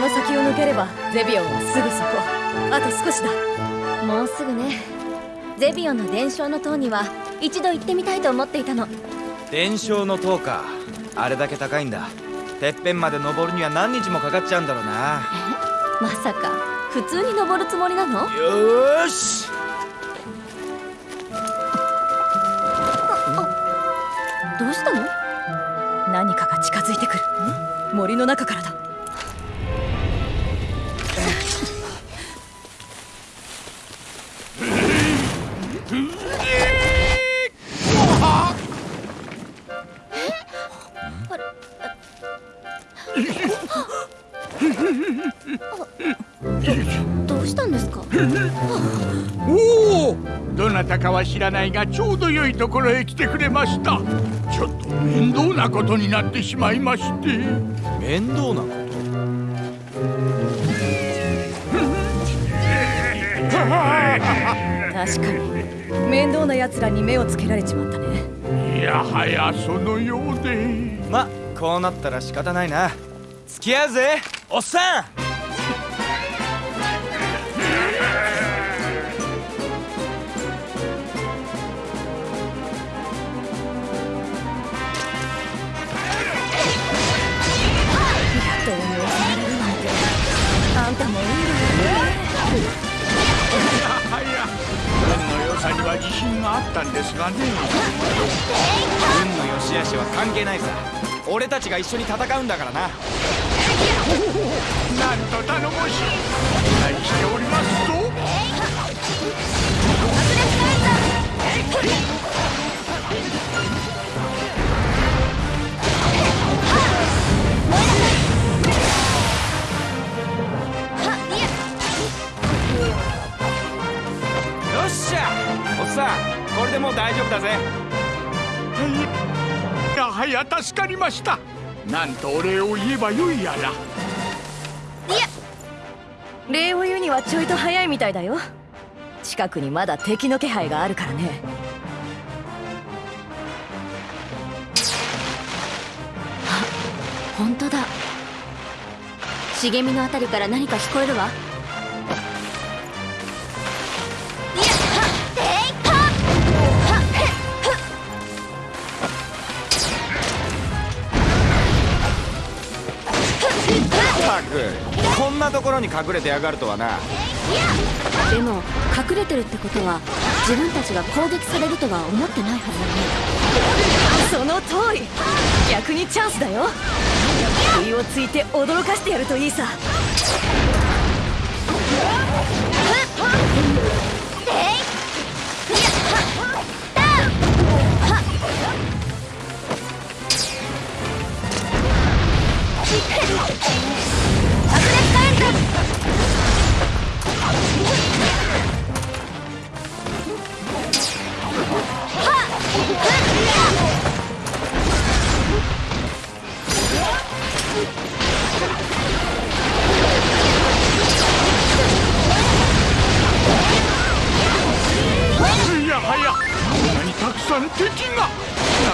の先を抜ければゼビオンはすぐそこ。あと少しだ。もうすぐね。ゼビオンの伝承の塔には一度行ってみたいと思っていたの。伝承の塔か。あれだけ高いんだ。てっぺんまで登るには何日もかかっちゃうんだろうな。まさか普通に登るつもりなの？よし！どうしたの？何かが近づいてくる。森の中からだなたかは知らないがちょうど良いところへ来てくれました。ちょっと面倒なことになってしまいまして。面倒なこと？確かに。面倒な奴らに目をつけられちまったね。いやはやそのようで。まこうなったら仕方ないな。付き合うぜ。おっさんは自信があったんですがね。運の良し悪しは関係ないさ俺たちが一緒に戦うんだからな。なんと頼もしい。期待しておりますおっさんこれでもう大丈夫だぜ。いやはや助かりました。なんとお礼を言えばよいやら。礼を言うにはちょいと早いみたいだよ。近くにまだ敵の気配があるからね。本当だ。茂みのあたりから何か聞こえるわころに隠れてやがるとはな。でも隠れてるってことは自分たちが攻撃されるとは思ってないはずだね。その通り。逆にチャンスだよ。不意をついて驚かしてやるといいさな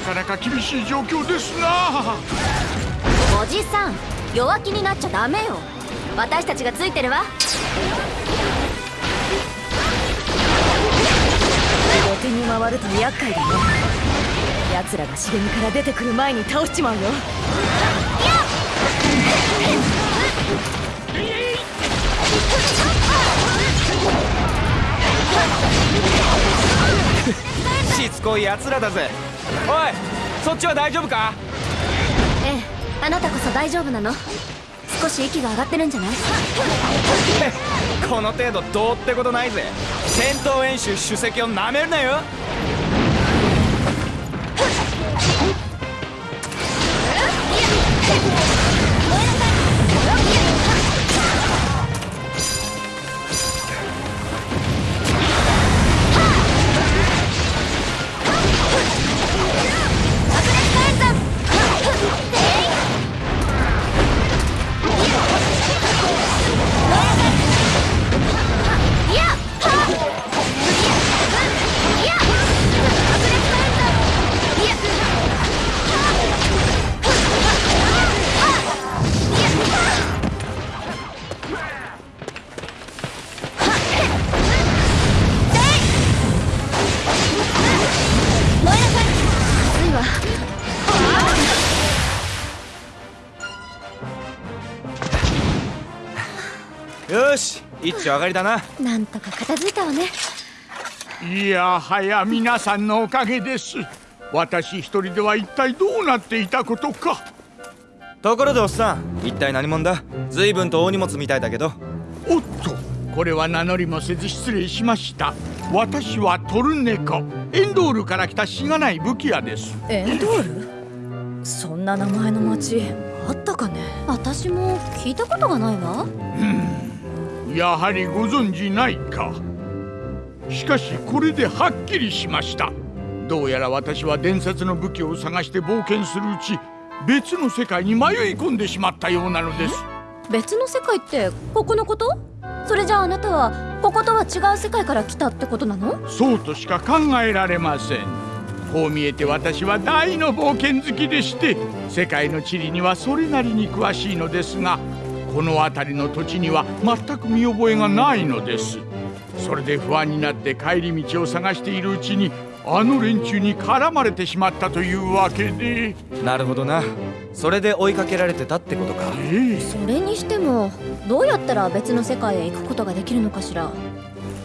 かなか厳しい状況ですな。おじさん弱気になっちゃダメよ。私たちがついてるわ。後手に回ると厄介だね奴らが茂みから出てくる前に倒しちまうよ。しつこい奴らだぜ。おいそっちは大丈夫か？ええあなたこそ大丈夫なの。少し息が上がってるんじゃない？この程度どうってことないぜ。戦闘演習主席をなめるなよ。一丁上がりだな。なんとか片付いたわね。いやはや皆さんのおかげです。私一人では一体どうなっていたことか。ところでおっさん一体何者だ？随分と大荷物みたいだけど。おっとこれは名乗りもせず失礼しました。私はトルネコエンドールから来たしがない武器屋です。エンドール？そんな名前の町あったかね？私も聞いたことがないわやはりご存じないか。しかしこれではっきりしました。どうやら私は伝説の武器を探して冒険するうち別の世界に迷い込んでしまったようなのです。別の世界ってここのこと？それじゃああなたはこことは違う世界から来たってことなの？そうとしか考えられません。こう見えて私は大の冒険好きでして世界の地理にはそれなりに詳しいのですがこの辺りの土地には全く見覚えがないのです。それで不安になって帰り道を探しているうちにあの連中に絡まれてしまったというわけで。なるほどな。それで追いかけられてたってことか。ええ。それにしてもどうやったら別の世界へ行くことができるのかしら。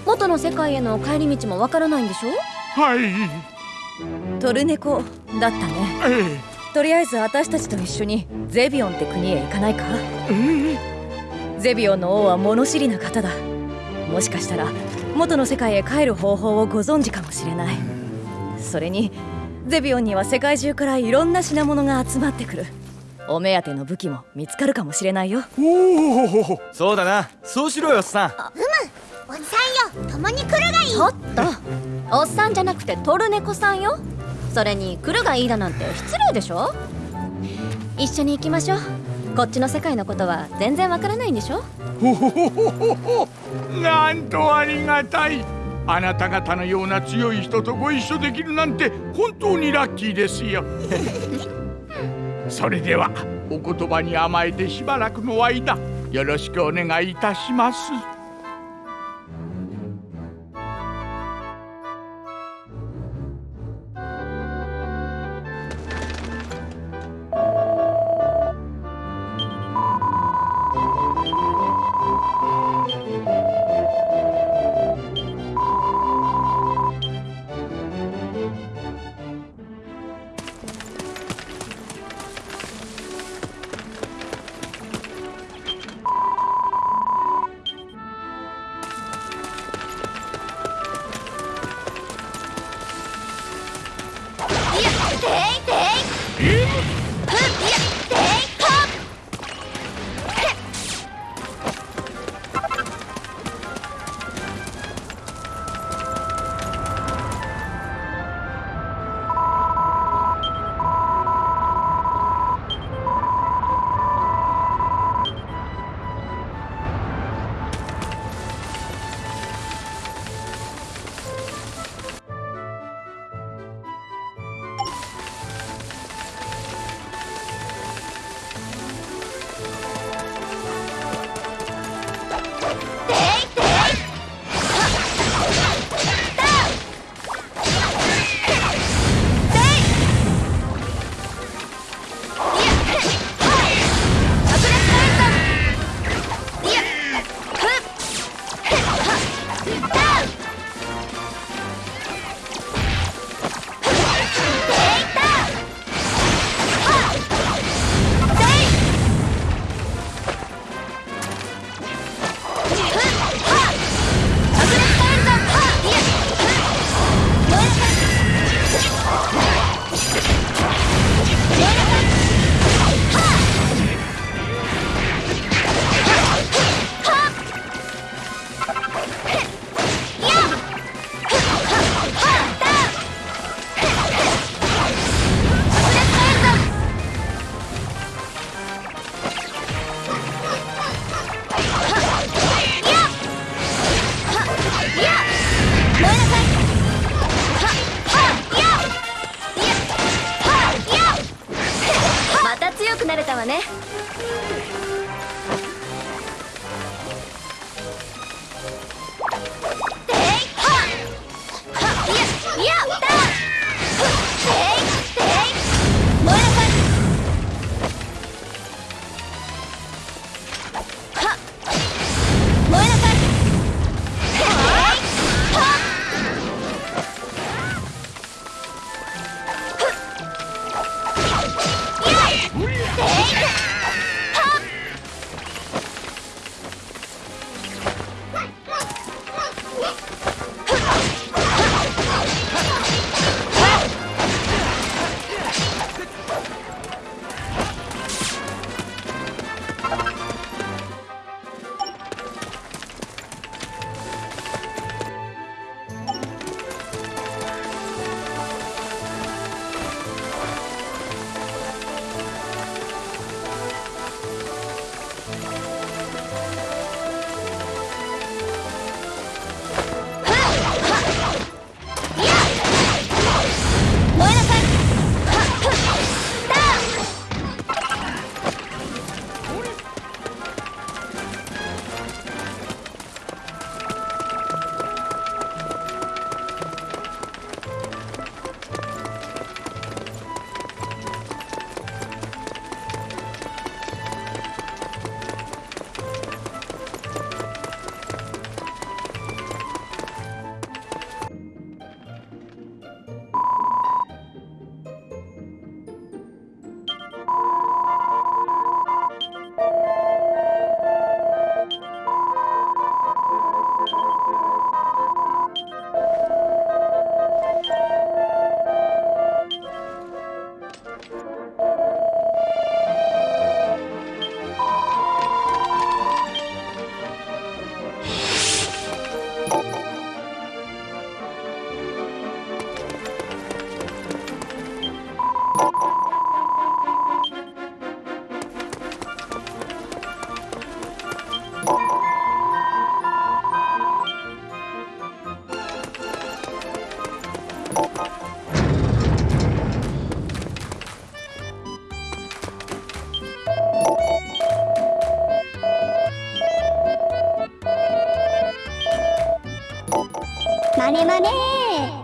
元の世界への帰り道もわからないんでしょ？はい。トルネコだったね。えとりあえず私たちと一緒にゼビオンって国へ行かないか？ええゼビオンの王は物知りな方だ。もしかしたら元の世界へ帰る方法をご存知かもしれない。それにゼビオンには世界中からいろんな品物が集まってくる。お目当ての武器も見つかるかもしれないよ。おおそうだな。そうしろよおっさん。おじさんよ。共に来るがいい。ちょっと。おっさんじゃなくてトルネコさんよそれに来るがいいだなんて失礼でしょ？一緒に行きましょう。こっちの世界のことは全然わからないんでしょ？ほほほほほほ。なんとありがたい。あなた方のような強い人とご一緒できるなんて本当にラッキーですよ。それではお言葉に甘えてしばらくの間よろしくお願いいたしますね。まねまね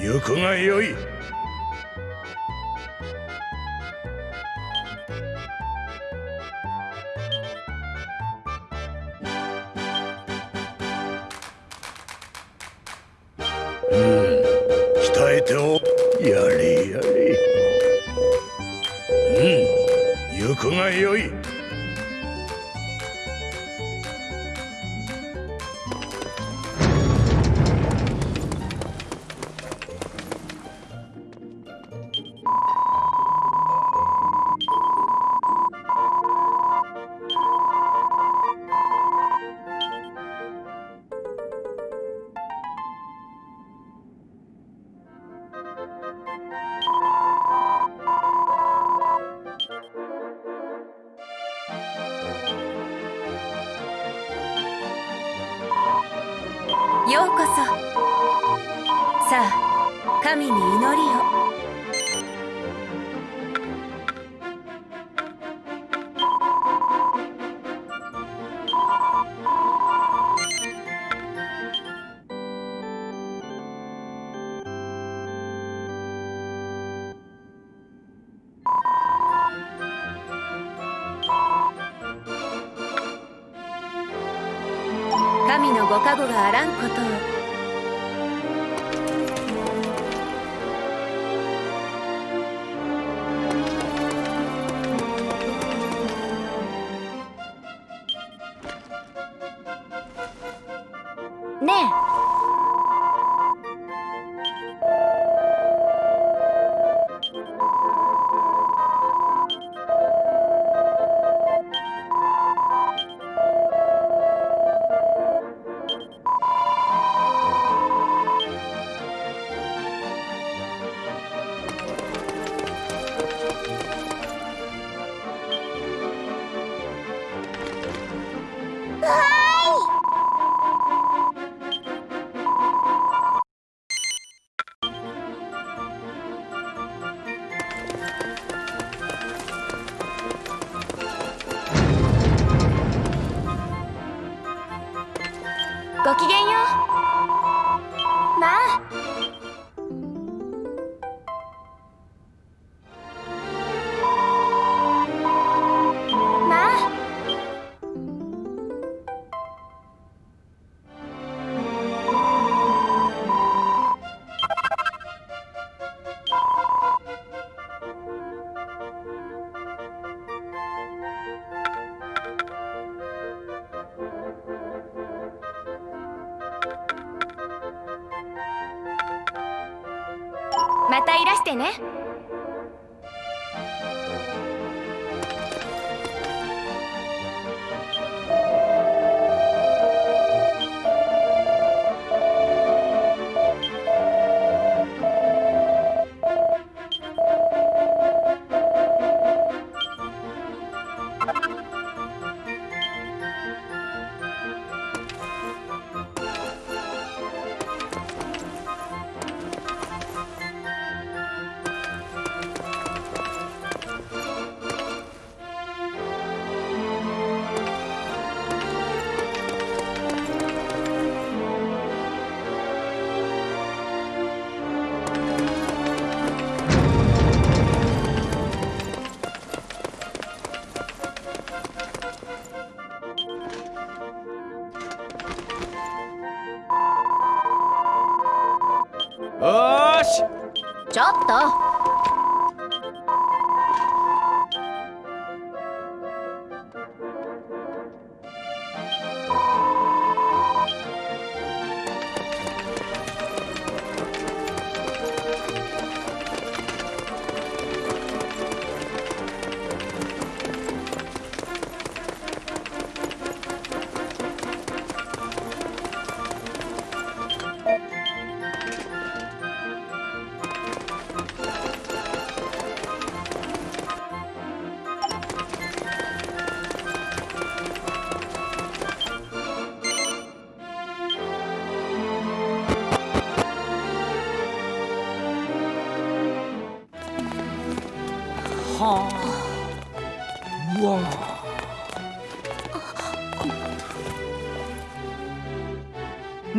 行くがよい。ようこそ。さあ神に祈りを。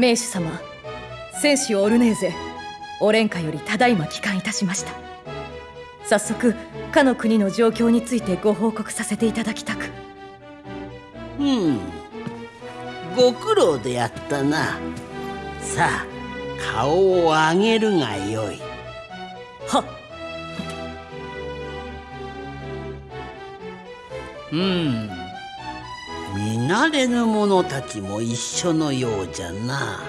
名手様戦士オルネーゼオレンカよりただいま帰還いたしました。早速かの国の状況についてご報告させていただきたく。うん。ご苦労でやったな。さあ顔を上げるがよい。はっ。うん。見慣れぬ者たちも一緒のようじゃな。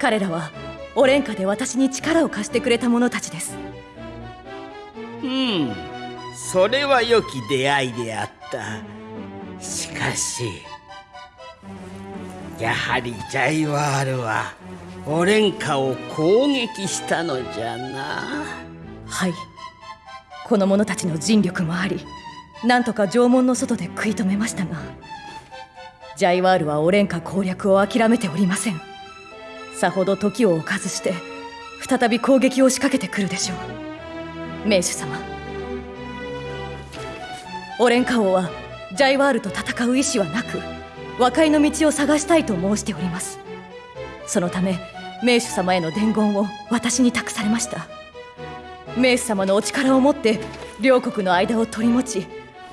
彼らはオレンカで私に力を貸してくれた者たちです。うん。それは良き出会いであった。しかしやはりジャイワールはオレンカを攻撃したのじゃな。はい。この者たちの尽力もありなんとか城門の外で食い止めましたがジャイワールはオレンカ攻略を諦めておりません。さほど時を置かずして再び攻撃を仕掛けてくるでしょう。名手様。オレンカ王はジャイワールと戦う意志はなく和解の道を探したいと申しております。そのため名手様への伝言を私に託されました。名手様のお力を持って両国の間を取り持ち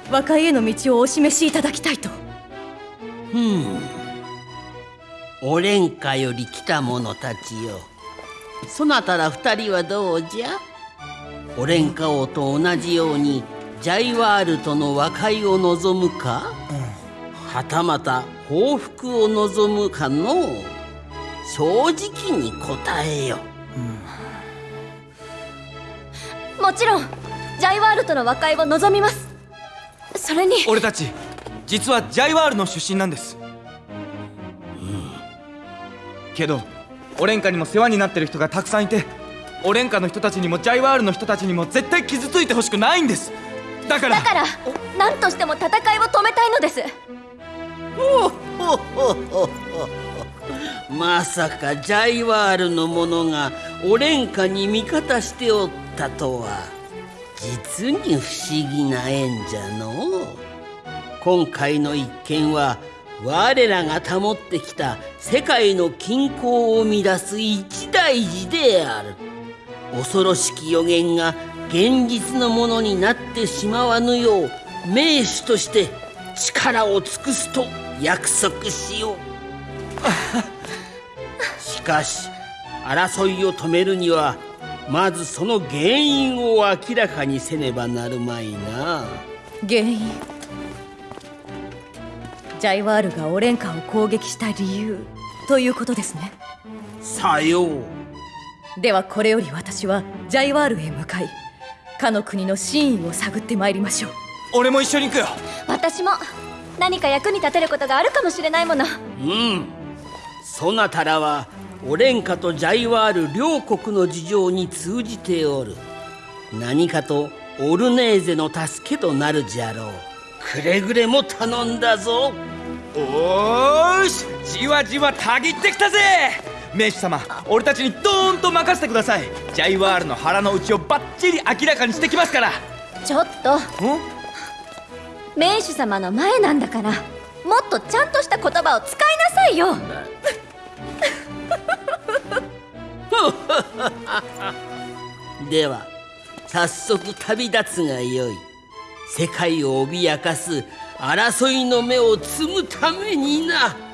和解への道をお示しいただきたいと。うん。オレンカより来た者たちよ。そなたら二人はどうじゃ？オレンカ王と同じようにジャイワールとの和解を望むか、はたまた報復を望むかの？正直に答えよ、もちろんジャイワールとの和解を望みます。それに。俺たち実はジャイワールの出身なんです、けどオレンカにも世話になってる人がたくさんいてオレンカの人たちにもジャイワールの人たちにも絶対傷ついてほしくないんです。だから。だから何としても戦いを止めたいのです。ほほほほまさかジャイワールの者がオレンカに味方しておったとは実に不思議な縁じゃのう今回の一件は我らが保ってきた世界の均衡を乱す一大事である。恐ろしき予言が現実のものになってしまわぬよう名手として力を尽くすと約束しよう。しかし争いを止めるにはまずその原因を明らかにせねばなるまいな。原因？ジャイワールがオレンカを攻撃した理由ということですね。さよう。ではこれより私はジャイワールへ向かいかの国の真意を探ってまいりましょう。俺も一緒に行くよ。私も何か役に立てることがあるかもしれないもの。うん。そなたらはオレンカとジャイワール両国の事情に通じておる。何かとオルネーゼの助けとなるじゃろうくれぐれも頼んだぞ。おーしじわじわたぎってきたぜ。名手様俺たちにドーンと任せてください。ジャイワールの腹の内をバッチリ明らかにしてきますから。ちょっと。ん？名手様の前なんだからもっとちゃんとした言葉を使いなさいよ。では早速旅立つがよい世界を脅かす争いの目を摘むためにな。